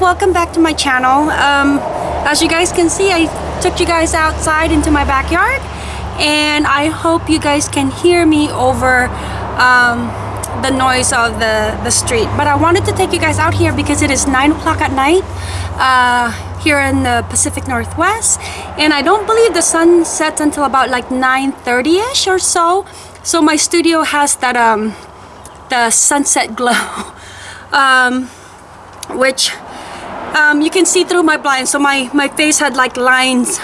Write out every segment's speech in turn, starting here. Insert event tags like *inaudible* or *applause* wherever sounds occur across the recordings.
welcome back to my channel. Um, as you guys can see I took you guys outside into my backyard and I hope you guys can hear me over um, the noise of the the street. But I wanted to take you guys out here because it is 9 o'clock at night uh, here in the Pacific Northwest and I don't believe the sun sets until about like 9:30 ish or so. So my studio has that um the sunset glow *laughs* um, which um, you can see through my blinds. So my my face had like lines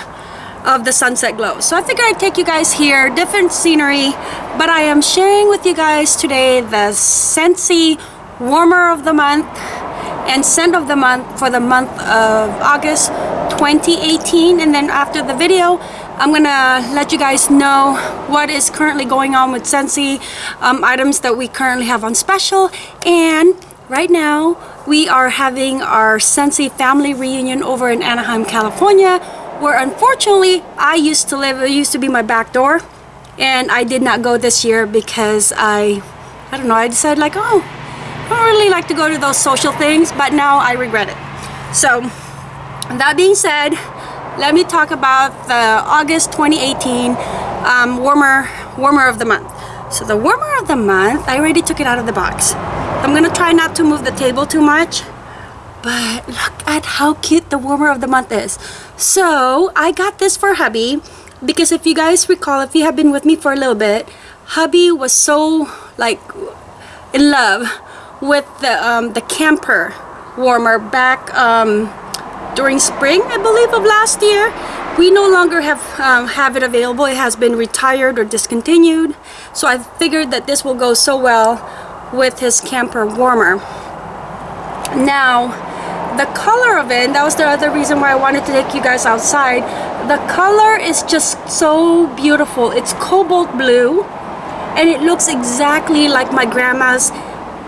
of the sunset glow. So I figured I'd take you guys here. Different scenery. But I am sharing with you guys today the Scentsy warmer of the month and scent of the month for the month of August 2018 and then after the video I'm gonna let you guys know what is currently going on with Scentsy um, items that we currently have on special. And right now we are having our Scentsy family reunion over in Anaheim California where unfortunately I used to live it used to be my back door and I did not go this year because I I don't know I decided like oh I don't really like to go to those social things but now I regret it. So that being said let me talk about the August 2018 um, warmer warmer of the month. So the warmer of the month I already took it out of the box I'm gonna try not to move the table too much but look at how cute the warmer of the month is. So I got this for hubby because if you guys recall if you have been with me for a little bit hubby was so like in love with the um, the camper warmer back um, during spring I believe of last year. We no longer have um, have it available. It has been retired or discontinued. So I figured that this will go so well with his camper warmer. Now the color of it that was the other reason why I wanted to take you guys outside the color is just so beautiful. It's cobalt blue and it looks exactly like my grandma's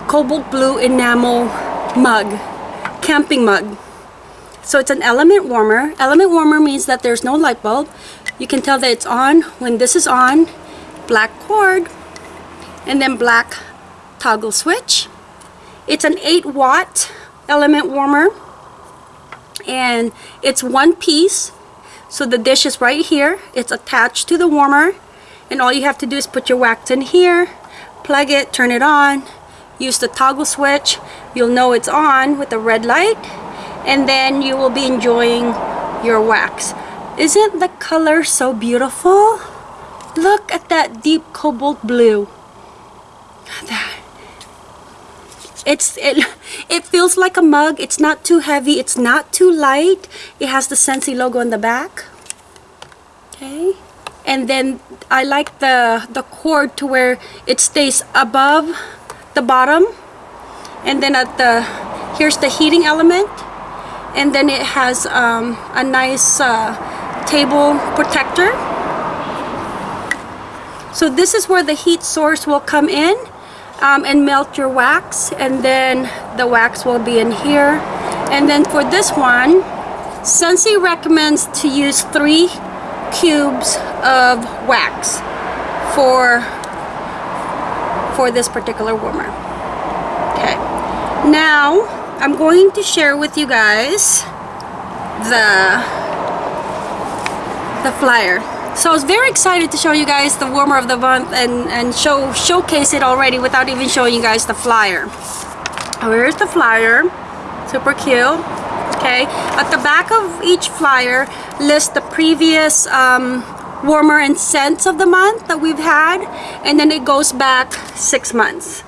cobalt blue enamel mug camping mug. So it's an element warmer. Element warmer means that there's no light bulb. You can tell that it's on. When this is on black cord and then black toggle switch. It's an 8 watt element warmer and it's one piece. So the dish is right here. It's attached to the warmer and all you have to do is put your wax in here plug it turn it on use the toggle switch. You'll know it's on with the red light and then you will be enjoying your wax. Isn't the color so beautiful? Look at that deep cobalt blue. That it's it it feels like a mug. It's not too heavy. It's not too light. It has the Scentsy logo in the back. Okay. And then I like the the cord to where it stays above the bottom. And then at the here's the heating element. And then it has um, a nice uh, table protector. So this is where the heat source will come in um, and melt your wax and then the wax will be in here. And then for this one Scentsy recommends to use three cubes of wax for for this particular warmer. Okay. Now I'm going to share with you guys the the flyer so I was very excited to show you guys the warmer of the month and, and show showcase it already without even showing you guys the flyer. Here's the flyer. Super cute. Okay. At the back of each flyer lists the previous um, warmer and scents of the month that we've had and then it goes back six months.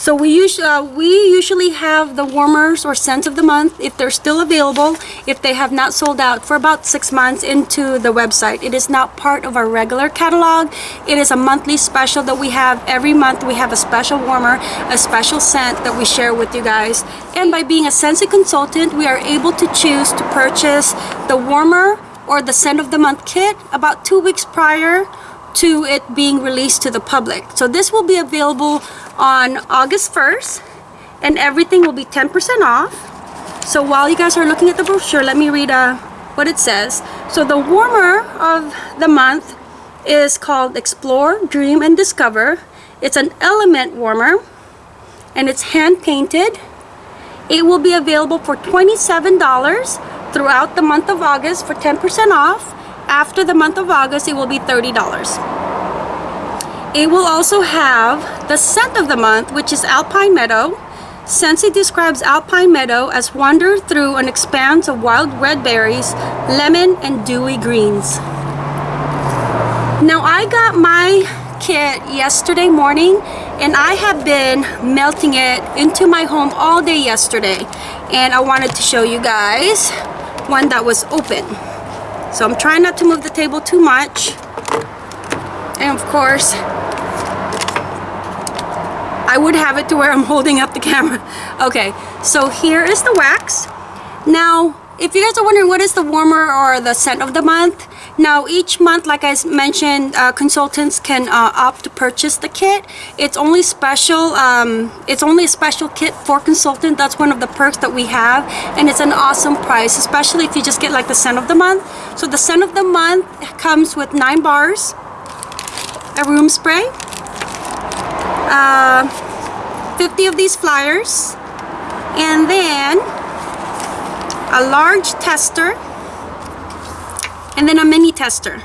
So we usually, uh, we usually have the warmers or scents of the month if they're still available, if they have not sold out for about six months into the website. It is not part of our regular catalog. It is a monthly special that we have every month. We have a special warmer, a special scent that we share with you guys. And by being a Scentsy consultant, we are able to choose to purchase the warmer or the scent of the month kit about two weeks prior to it being released to the public. So this will be available on August 1st and everything will be 10% off. So while you guys are looking at the brochure, let me read uh, what it says. So the warmer of the month is called Explore, Dream, and Discover. It's an element warmer and it's hand painted It will be available for $27 throughout the month of August for 10% off. After the month of August, it will be $30. It will also have the scent of the month, which is Alpine Meadow. Scentsy describes Alpine Meadow as wander through an expanse of wild red berries, lemon, and dewy greens. Now I got my kit yesterday morning and I have been melting it into my home all day yesterday and I wanted to show you guys one that was open. So I'm trying not to move the table too much and of course I would have it to where I'm holding up the camera. *laughs* Okay, so here is the wax. Now, if you guys are wondering what is the warmer or the scent of the month, now each month, like I mentioned, uh, consultants can uh, opt to purchase the kit. It's only special, um, it's only a special kit for consultant. That's one of the perks that we have and it's an awesome price, especially if you just get like the scent of the month. So the scent of the month comes with nine bars, a room spray, uh, 50 of these flyers and then a large tester and then a mini tester.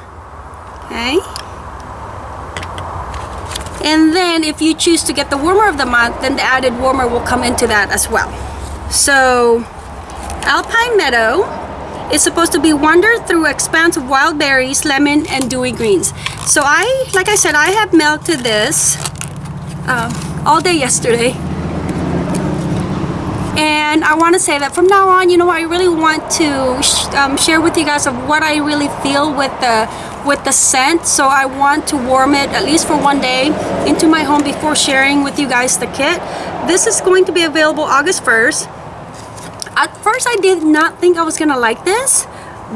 Okay. And then if you choose to get the warmer of the month then the added warmer will come into that as well. So Alpine Meadow is supposed to be wandered through expanse of wild berries lemon and dewy greens. So I like I said I have melted this um, all day yesterday and I want to say that from now on you know I really want to sh um, share with you guys of what I really feel with the with the scent. So I want to warm it at least for one day into my home before sharing with you guys the kit. This is going to be available August 1st at first I did not think I was gonna like this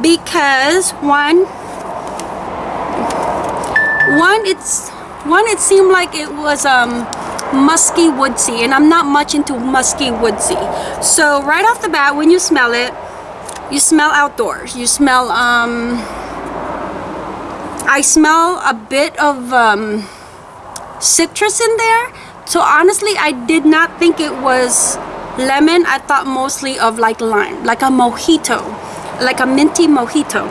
because one one it's one, it seemed like it was um, musky woodsy, and I'm not much into musky woodsy. So right off the bat, when you smell it, you smell outdoors. You smell, um, I smell a bit of um, citrus in there. So honestly, I did not think it was lemon. I thought mostly of like lime, like a mojito, like a minty mojito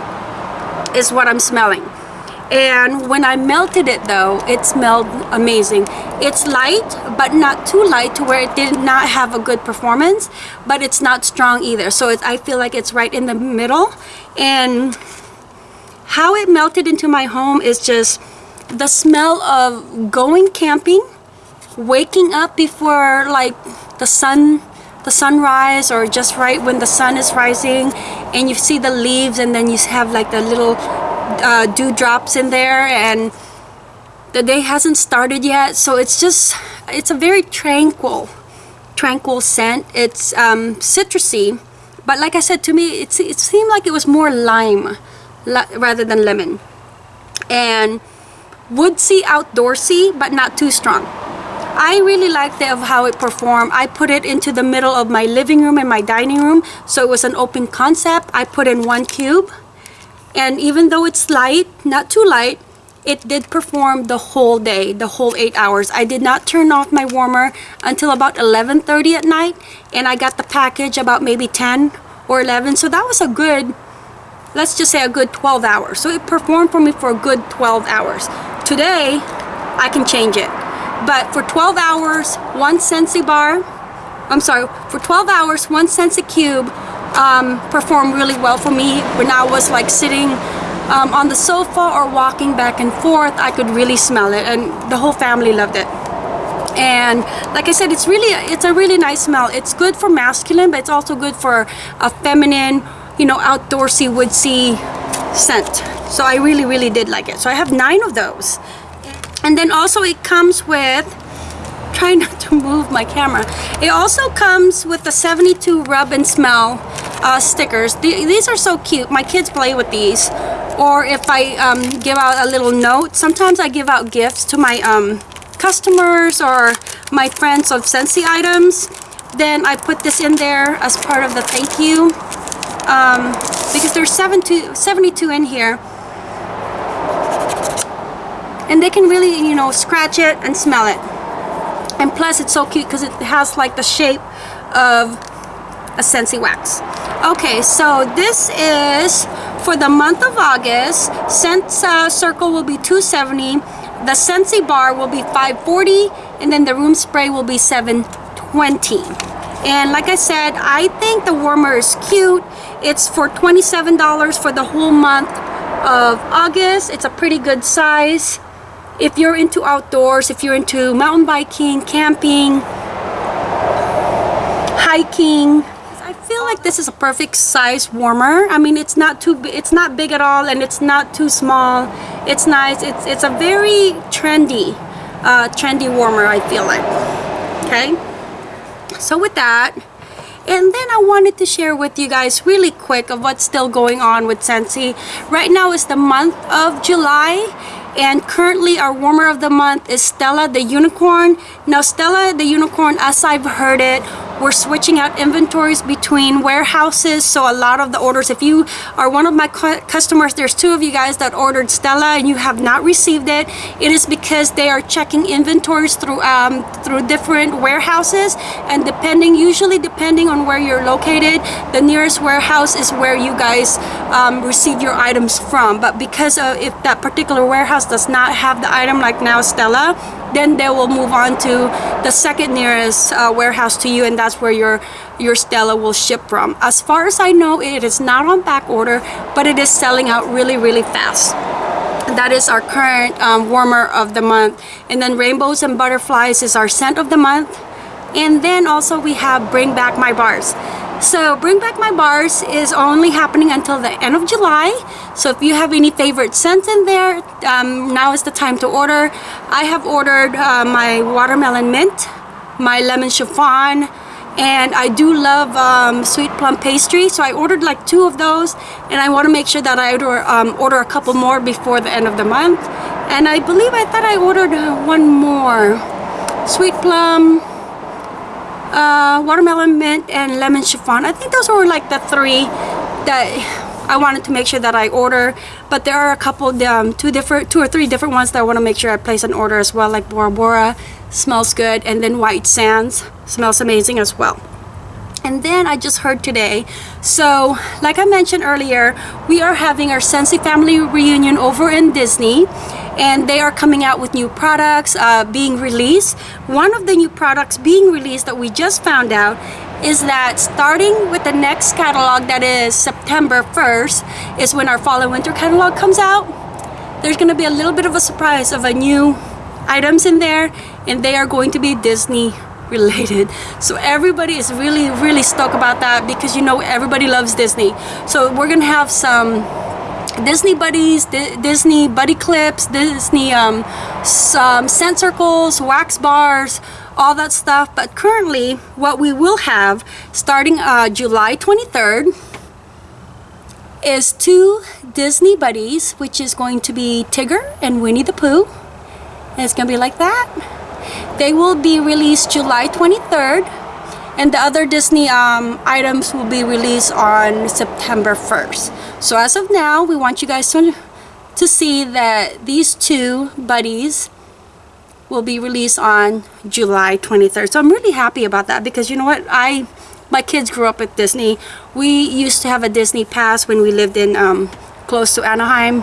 is what I'm smelling and when I melted it though it smelled amazing. It's light but not too light to where it did not have a good performance but it's not strong either. So I feel like it's right in the middle. And how it melted into my home is just the smell of going camping waking up before like the sun the sunrise or just right when the sun is rising and you see the leaves and then you have like the little uh, dewdrops in there and the day hasn't started yet. So it's just it's a very tranquil tranquil scent. It's um, citrusy but like I said to me it, it seemed like it was more lime rather than lemon. And woodsy outdoorsy but not too strong. I really liked it of how it performed. I put it into the middle of my living room and my dining room so it was an open concept. I put in one cube and even though it's light not too light it did perform the whole day the whole eight hours. I did not turn off my warmer until about 11:30 at night and I got the package about maybe 10 or 11 so that was a good let's just say a good 12 hours. So it performed for me for a good 12 hours. Today I can change it. But for 12 hours one Scentsy bar I'm sorry for 12 hours one Scentsy cube um, performed really well for me. When I was like sitting um, on the sofa or walking back and forth I could really smell it and the whole family loved it. And like I said it's really it's a really nice smell. It's good for masculine but it's also good for a feminine you know outdoorsy woodsy scent. So I really really did like it. So I have nine of those. And then also it comes with try not to *laughs* move my camera. It also comes with the 72 rub and smell uh, stickers. these are so cute. My kids play with these. Or if I um, give out a little note, sometimes I give out gifts to my um, customers or my friends of Scentsy items. Then I put this in there as part of the thank you. Um, because there's 72, 72 in here. And they can really, you know, scratch it and smell it and plus it's so cute because it has like the shape of a Scentsy wax. Okay, so this is for the month of August. Scent uh, Circle will be 270. The Scentsy bar will be 540 and then the room spray will be 720. And like I said, I think the warmer is cute. It's for $27 for the whole month of August. It's a pretty good size. If you're into outdoors, if you're into mountain biking, camping, hiking, like this is a perfect size warmer. I mean, it's not too it's not big at all and it's not too small. It's nice. It's it's a very trendy uh, trendy warmer, I feel like. Okay? So with that, and then I wanted to share with you guys really quick of what's still going on with Scentsy. Right now is the month of July and currently our warmer of the month is Stella the Unicorn. Now Stella the Unicorn, as I've heard it, we're switching out inventories between warehouses so a lot of the orders if you are one of my customers there's two of you guys that ordered Stella and you have not received it it is because they are checking inventories through um, through different warehouses and depending usually depending on where you're located the nearest warehouse is where you guys um, receive your items from. But because of if that particular warehouse does not have the item like now Stella then they will move on to the second nearest uh, warehouse to you and that's where your your Stella will ship from. As far as I know, it is not on back order, but it is selling out really, really fast. That is our current um, warmer of the month. And then Rainbows and Butterflies is our scent of the month. And then also we have Bring Back My Bars. So Bring Back My Bars is only happening until the end of July. So if you have any favorite scents in there, um, now is the time to order. I have ordered uh, my watermelon mint, my lemon chiffon, and I do love um, sweet plum pastry. So I ordered like two of those and I want to make sure that I order, um, order a couple more before the end of the month. And I believe I thought I ordered uh, one more. Sweet plum, uh, watermelon mint and lemon chiffon. I think those were like the three that I wanted to make sure that I order. But there are a couple, um, two different, two or three different ones that I want to make sure I place an order as well, like Bora Bora smells good, and then White Sands smells amazing as well. And then I just heard today, so like I mentioned earlier, we are having our Scentsy family reunion over in Disney and they are coming out with new products uh, being released. One of the new products being released that we just found out is that starting with the next catalog that is September 1st is when our fall and winter catalog comes out. There's going to be a little bit of a surprise of a new items in there and they are going to be Disney related *laughs* so everybody is really really stoked about that because you know everybody loves Disney so we're gonna have some Disney buddies, D Disney buddy clips, Disney um, some scent circles, wax bars, all that stuff. But currently, what we will have starting uh, July 23rd is two Disney buddies, which is going to be Tigger and Winnie the Pooh. And it's gonna be like that. They will be released July 23rd and the other Disney um, items will be released on September 1st. So as of now, we want you guys to, to see that these two buddies will be released on July 23rd. So I'm really happy about that because you know what? I my kids grew up with Disney. We used to have a Disney pass when we lived in um, close to Anaheim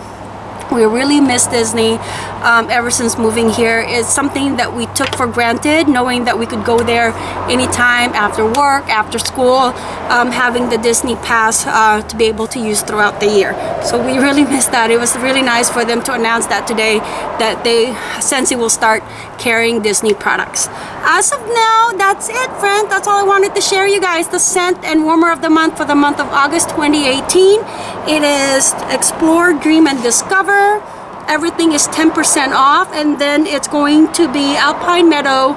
we really miss Disney um, ever since moving here. It's something that we took for granted, knowing that we could go there anytime after work, after school, um, having the Disney pass uh, to be able to use throughout the year. So we *laughs* really miss that. It was really nice for them to announce that today, that they, Scentsy will start carrying Disney products. As of now, that's it, friends. That's all I wanted to share you guys. The scent and warmer of the month for the month of August 2018. It is Explore, Dream, and Discover. Everything is 10% off. And then it's going to be Alpine Meadow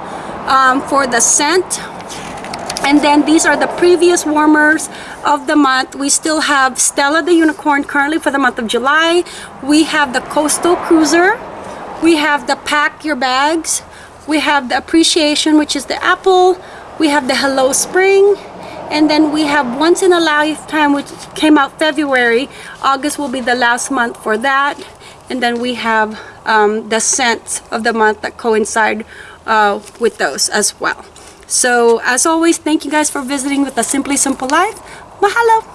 um, for the scent. And then these are the previous warmers of the month. We still have Stella the Unicorn currently for the month of July. We have the Coastal Cruiser. We have the Pack Your Bags we have the appreciation which is the apple we have the hello spring and then we have once in a lifetime which came out February August will be the last month for that and then we have um, the scents of the month that coincide uh, with those as well So as always, thank you guys for visiting with the Simply Simple Life. Mahalo!